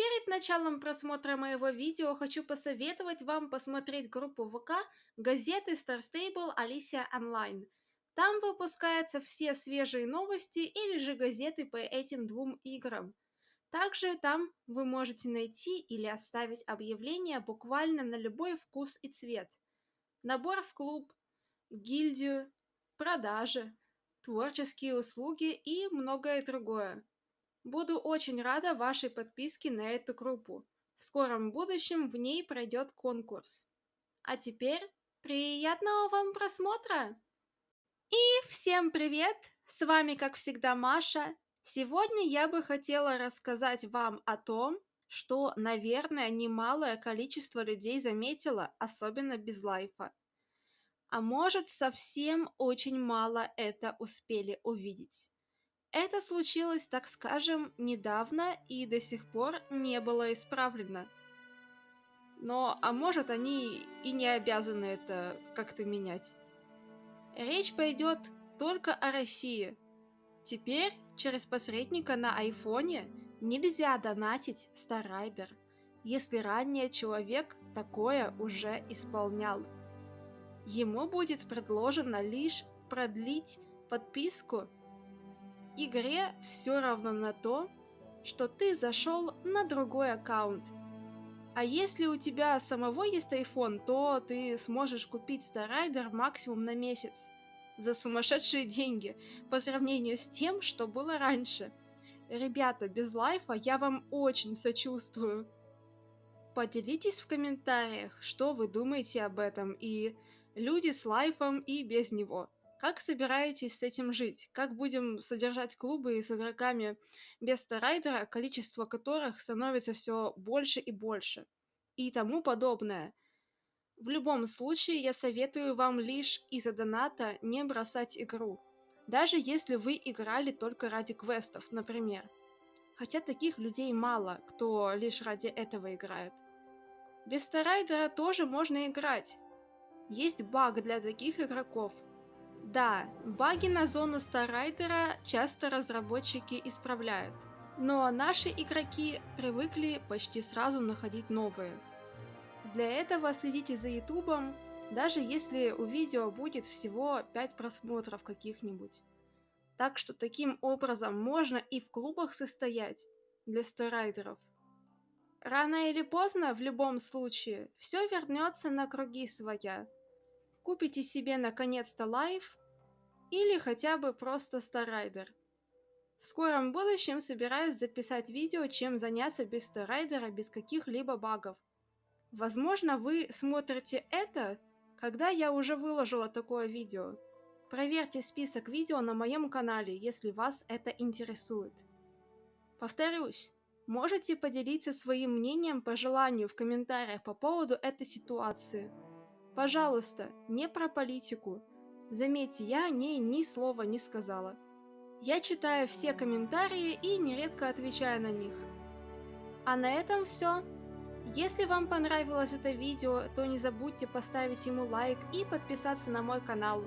перед началом просмотра моего видео хочу посоветовать вам посмотреть группу ВК газеты Star Stable Alicia Online. Там выпускаются все свежие новости или же газеты по этим двум играм. Также там вы можете найти или оставить объявления буквально на любой вкус и цвет. Набор в клуб, гильдию, продажи, творческие услуги и многое другое. Буду очень рада вашей подписке на эту группу. В скором будущем в ней пройдет конкурс. А теперь приятного вам просмотра! И всем привет! С вами, как всегда, Маша. Сегодня я бы хотела рассказать вам о том, что, наверное, немалое количество людей заметило, особенно без лайфа. А может, совсем очень мало это успели увидеть. Это случилось, так скажем, недавно и до сих пор не было исправлено. Но, а может, они и не обязаны это как-то менять. Речь пойдет только о России. Теперь через посредника на айфоне нельзя донатить Старайдер, если ранее человек такое уже исполнял. Ему будет предложено лишь продлить подписку игре все равно на то, что ты зашел на другой аккаунт. А если у тебя самого есть iPhone, то ты сможешь купить Starrider максимум на месяц за сумасшедшие деньги по сравнению с тем, что было раньше. Ребята, без лайфа я вам очень сочувствую. Поделитесь в комментариях, что вы думаете об этом, и люди с лайфом и без него. Как собираетесь с этим жить? Как будем содержать клубы с игроками без старайдера, количество которых становится все больше и больше? И тому подобное. В любом случае, я советую вам лишь из-за доната не бросать игру. Даже если вы играли только ради квестов, например. Хотя таких людей мало, кто лишь ради этого играет. Без Старайдера тоже можно играть. Есть баг для таких игроков – да, баги на зону Старрайдера часто разработчики исправляют, но наши игроки привыкли почти сразу находить новые. Для этого следите за ютубом, даже если у видео будет всего 5 просмотров каких-нибудь. Так что таким образом можно и в клубах состоять для Star Rider ов. Рано или поздно, в любом случае, все вернется на круги своя – Купите себе наконец-то life или хотя бы просто Star Rider. В скором будущем собираюсь записать видео, чем заняться без Star Rider а, без каких-либо багов. Возможно, вы смотрите это, когда я уже выложила такое видео. Проверьте список видео на моем канале, если вас это интересует. Повторюсь, можете поделиться своим мнением по желанию в комментариях по поводу этой ситуации. Пожалуйста, не про политику. Заметьте, я о ней ни слова не сказала. Я читаю все комментарии и нередко отвечаю на них. А на этом все. Если вам понравилось это видео, то не забудьте поставить ему лайк и подписаться на мой канал.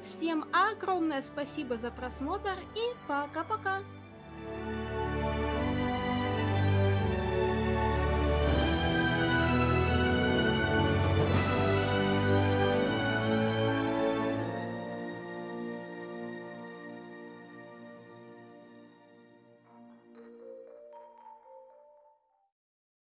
Всем огромное спасибо за просмотр и пока-пока!